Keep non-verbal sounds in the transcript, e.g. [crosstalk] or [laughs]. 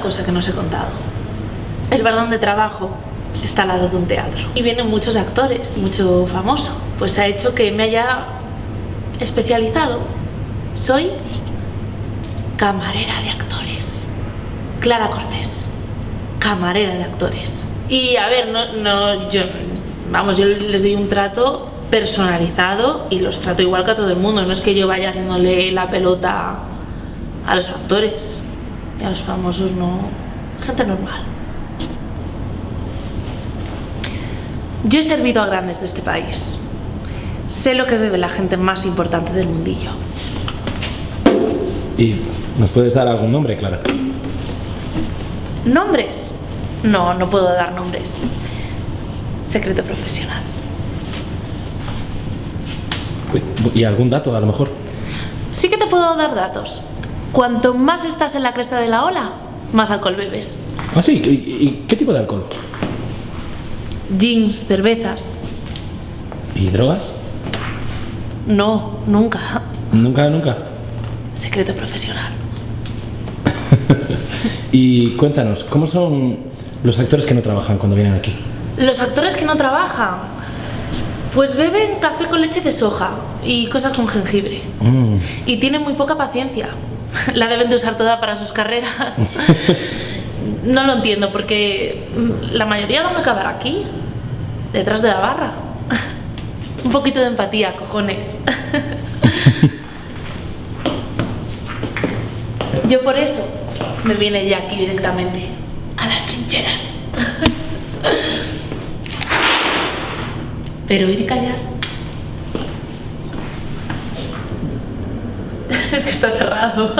cosa que no os he contado. El bar donde trabajo está al lado de un teatro y vienen muchos actores, mucho famoso. Pues ha hecho que me haya especializado. Soy camarera de actores. Clara Cortés, camarera de actores. Y a ver, no, no, yo, vamos, yo les doy un trato personalizado y los trato igual que a todo el mundo. No es que yo vaya haciéndole la pelota a los actores y a los famosos, no. Gente normal. Yo he servido a grandes de este país. Sé lo que bebe la gente más importante del mundillo. ¿Y nos puedes dar algún nombre, Clara? ¿Nombres? No, no puedo dar nombres. Secreto profesional. ¿Y algún dato, a lo mejor? Sí que te puedo dar datos. Cuanto más estás en la cresta de la ola, más alcohol bebes. Ah, sí. ¿Y, qué tipo de alcohol? Jeans, cervezas. ¿Y drogas? No, nunca. Nunca, nunca. Secreto profesional. [laughs] Y cuéntanos, ¿cómo son los actores que no trabajan cuando vienen aquí? Los actores que no trabajan, pues beben café con leche de soja y cosas con jengibre. Mm. Y tienen muy poca paciencia. [laughs] La deben de usar toda para sus carreras. [laughs] No lo entiendo porque mm, la mayoría van a acabar aquí, detrás de la barra. [laughs] Un poquito de empatía, cojones. Yo por eso me vine ya aquí directamente, a las trincheras. Pero ir y callar. [laughs] Es que está cerrado.